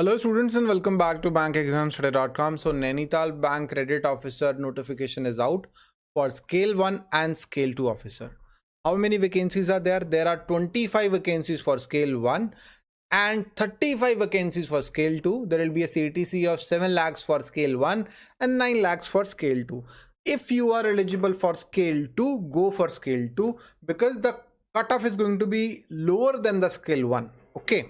Hello students and welcome back to bankexamstoday.com. So Nainital Bank Credit Officer notification is out for scale 1 and scale 2 officer. How many vacancies are there? There are 25 vacancies for scale 1 and 35 vacancies for scale 2. There will be a CTC of 7 lakhs for scale 1 and 9 lakhs for scale 2. If you are eligible for scale 2, go for scale 2 because the cutoff is going to be lower than the scale 1. Okay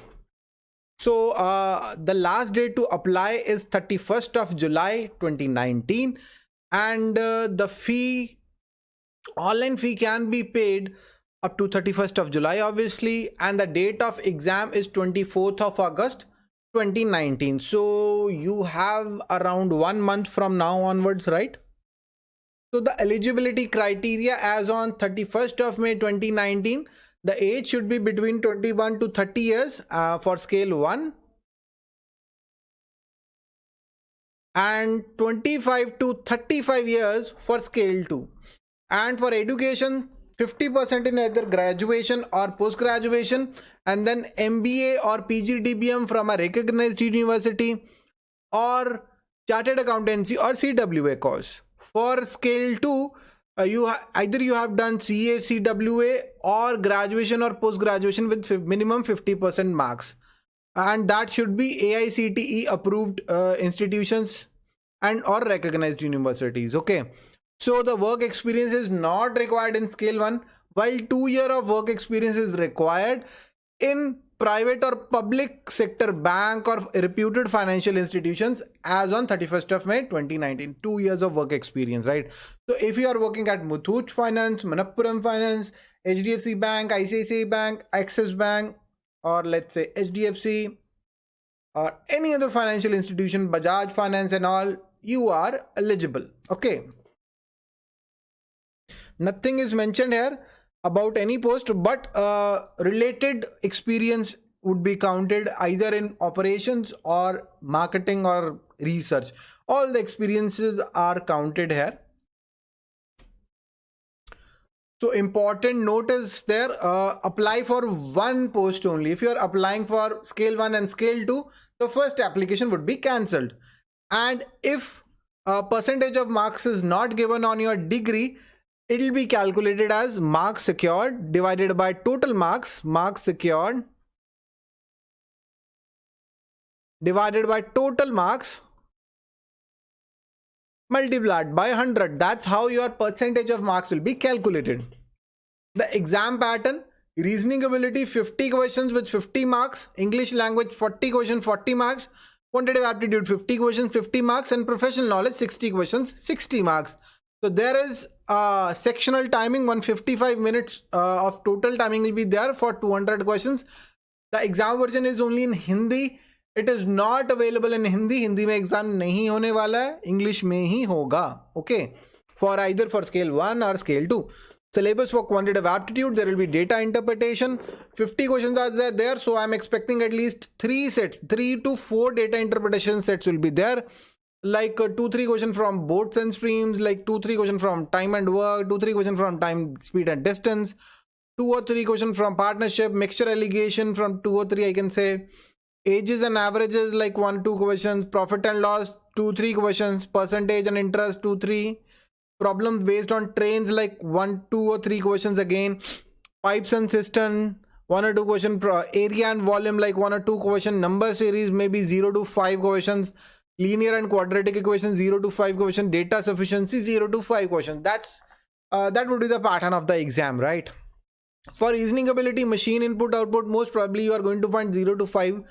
so uh, the last date to apply is 31st of July 2019 and uh, the fee online fee can be paid up to 31st of July obviously. And the date of exam is 24th of August 2019 so you have around one month from now onwards right? So the eligibility criteria as on 31st of May 2019 the age should be between 21 to 30 years uh, for scale 1 and 25 to 35 years for scale 2 and for education 50% in either graduation or post graduation and then MBA or PGDBM from a recognized university or chartered accountancy or CWA course. For scale 2 uh, you either you have done CA, CWA or graduation or post graduation with minimum 50% marks. And that should be AICTE approved uh, institutions and or recognized universities okay? So the work experience is not required in scale 1 while 2 year of work experience is required in private or public sector bank or reputed financial institutions as on 31st of May 2019 two years of work experience right? So if you are working at Muthoot Finance Manappuram Finance HDFC Bank ICICI Bank Axis Bank or let's say HDFC or any other financial institution Bajaj Finance and all you are eligible okay? Nothing is mentioned here about any post but uh, related experience would be counted either in operations or marketing or research. All the experiences are counted here. So important note is there uh, apply for one post only. If you are applying for scale 1 and scale 2 the first application would be cancelled. And if a percentage of marks is not given on your degree it will be calculated as marks secured divided by total marks marks secured divided by total marks multiplied by 100 that's how your percentage of marks will be calculated. The exam pattern reasoning ability 50 questions with 50 marks english language 40 questions 40 marks quantitative aptitude 50 questions 50 marks and professional knowledge 60 questions 60 marks so there is uh, sectional timing 155 minutes uh, of total timing will be there for 200 questions. The exam version is only in hindi. It is not available in hindi. Hindi mein exam nahi hone wala hai. English mein hi hoga. Okay? For either for scale 1 or scale 2 syllabus for quantitative aptitude there will be data interpretation. 50 questions are there so i'm expecting at least three sets three to four data interpretation sets will be there like uh, two three question from boats and streams like two three question from time and work two three question from time speed and distance two or three question from partnership mixture alligation from two or three i can say. Ages and averages like one two questions profit and loss two three questions percentage and interest two three. Problems based on trains like one two or three questions again. Pipes and cistern one or two question area and volume like one or two question number series maybe zero to five questions linear and quadratic equation 0 to 5 question data sufficiency 0 to 5 question. That's uh, that would be the pattern of the exam right? For reasoning ability machine input output most probably you are going to find 0 to 5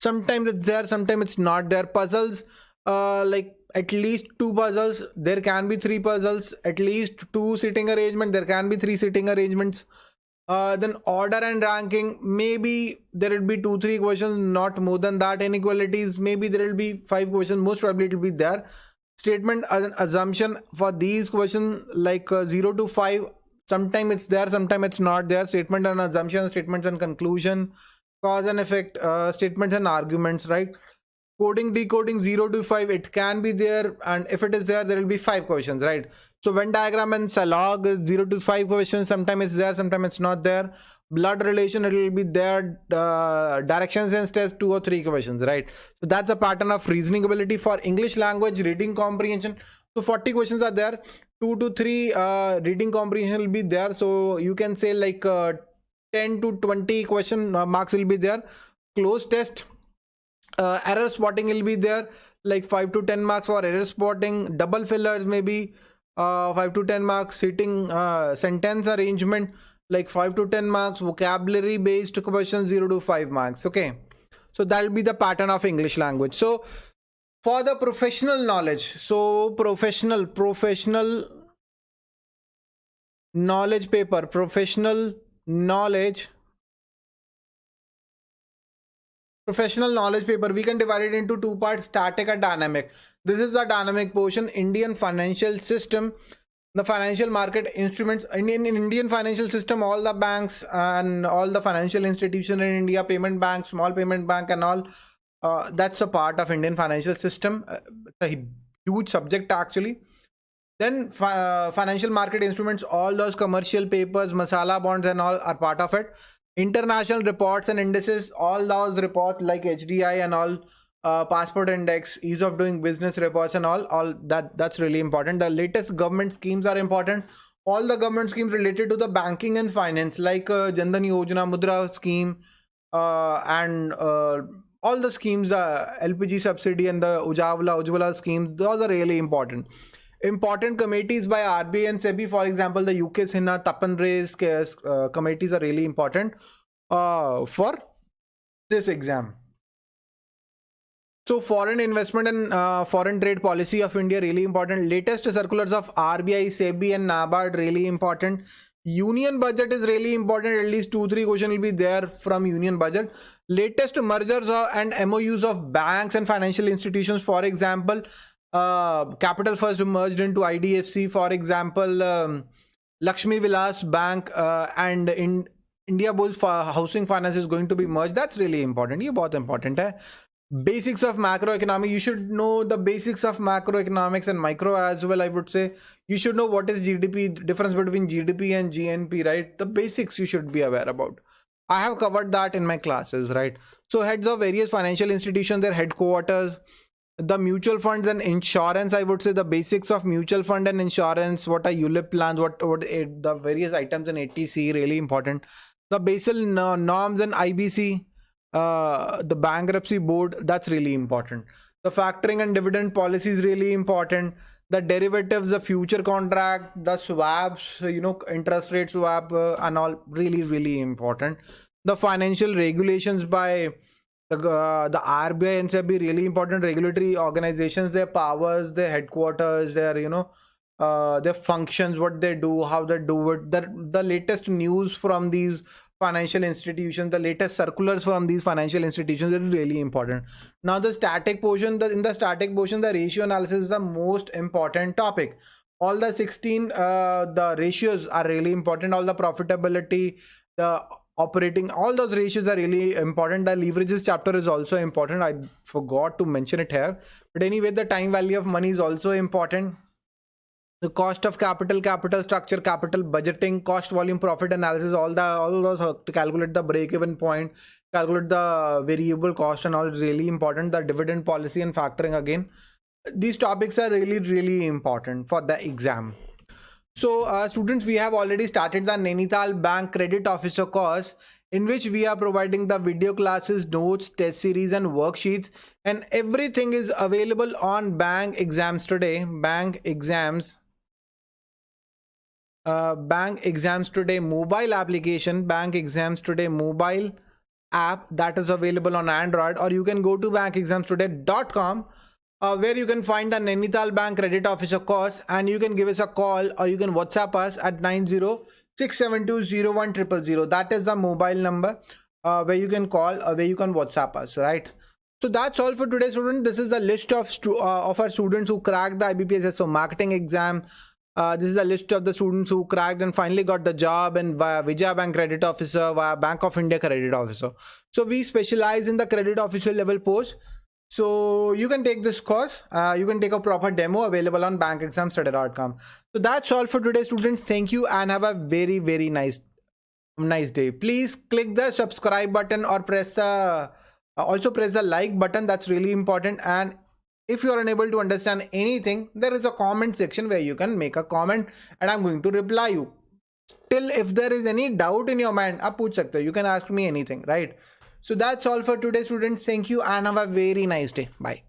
sometimes it's there sometimes it's not there. Puzzles uh, like at least two puzzles there can be three puzzles. At least two sitting arrangement there can be three sitting arrangements uh, then order and ranking maybe there will be two three questions not more than that inequalities maybe there will be five questions most probably it will be there. Statement as assumption for these questions like uh, 0 to 5 sometime it's there sometime it's not there. Statement and assumption statements and conclusion cause and effect uh, statements and arguments right coding decoding 0 to 5 it can be there. And if it is there there will be five questions right? So venn diagram and log 0 to 5 questions. Sometimes it's there sometimes it's not there. Blood relation it will be there. Uh, direction sense test two or three questions right? So that's a pattern of reasoning ability for english language reading comprehension. So 40 questions are there. Two to three uh, reading comprehension will be there. So you can say like uh, 10 to 20 question uh, marks will be there. Cloze test uh, error spotting will be there like 5 to 10 marks for error spotting. Double fillers maybe uh, 5 to 10 marks. Sitting uh, sentence arrangement like 5 to 10 marks. Vocabulary based questions 0 to 5 marks. Okay. So that'll be the pattern of english language. So for the professional knowledge so professional professional knowledge paper professional knowledge professional knowledge paper we can divide it into two parts static and dynamic. This is the dynamic portion indian financial system the financial market instruments in, in, in indian financial system all the banks and all the financial institution in india payment bank small payment bank and all uh, that's a part of indian financial system. Uh, it's a huge subject actually. Then uh, financial market instruments all those commercial papers masala bonds and all are part of it international reports and indices all those reports like hdi and all uh, passport index ease of doing business reports and all all that that's really important. The latest government schemes are important. All the government schemes related to the banking and finance like uh, Jan Dhan yojana mudra scheme uh, and uh, all the schemes uh, lpg subsidy and the ujawala ujwala schemes those are really important important committees by RBI and SEBI, for example, the UK Sinha, Tapan Ray's uh, committees are really important uh, for this exam. So foreign investment and uh, foreign trade policy of India really important. Latest circulars of RBI, SEBI and NABARD really important. Union budget is really important. At least two, three questions will be there from union budget. Latest mergers and MOUs of banks and financial institutions. For example, uh, Capital First merged into IDFC, for example, um, Lakshmi Vilas Bank uh, and in Indiabulls for housing finance is going to be merged. That's really important. ये both important Basics of macroeconomics. You should know the basics of macroeconomics and micro as well. I would say you should know what is GDP, difference between GDP and GNP, right? The basics you should be aware about. I have covered that in my classes, right? So heads of various financial institutions, their headquarters, the mutual funds and insurance i would say the basics of mutual fund and insurance what are ulip plans what what the various items in atc really important. The basel norms and ibc uh, the bankruptcy board that's really important. The factoring and dividend policy is really important. The derivatives the future contract the swaps you know interest rate swap uh, and all really really important. The financial regulations by the uh, the RBI and SEBI really important regulatory organizations their powers their headquarters their you know uh, their functions what they do how they do it. The the latest news from these financial institutions the latest circulars from these financial institutions is really important. Now the static portion the, in the static portion the ratio analysis is the most important topic. All the 16 uh, the ratios are really important. All the profitability the operating all those ratios are really important. The leverages chapter is also important. I forgot to mention it here. But anyway the time value of money is also important. The cost of capital capital structure capital budgeting cost volume profit analysis all the all those to calculate the break even point calculate the variable cost and all is really important. The dividend policy and factoring again. These topics are really really important for the exam so uh, students we have already started the Nainital Bank credit officer course in which we are providing the video classes notes test series and worksheets and everything is available on bank exams today. Bank exams uh, bank exams today mobile application bank exams today mobile app that is available on android or you can go to bankexamstoday.com uh, where you can find the Nainital Bank Credit Officer course and you can give us a call or you can WhatsApp us at 906720100. That is the mobile number uh, where you can call or where you can WhatsApp us, right? So that's all for today, student. This is a list of uh, of our students who cracked the IBPS so marketing exam, uh, this is a list of the students who cracked and finally got the job and via Vijaya Bank credit officer, via Bank of India credit officer. So we specialize in the credit officer level post. So you can take this course. Uh, you can take a proper demo available on bankexamstoday.com. So that's all for today, students. Thank you and have a very, very nice nice day please click the subscribe button or press uh, also press the like button that's really important and if you are unable to understand anything there is a comment section where you can make a comment and i'm going to reply you till if there is any doubt in your mind you can ask me anything right so that's all for today students. Thank you and have a very nice day. Bye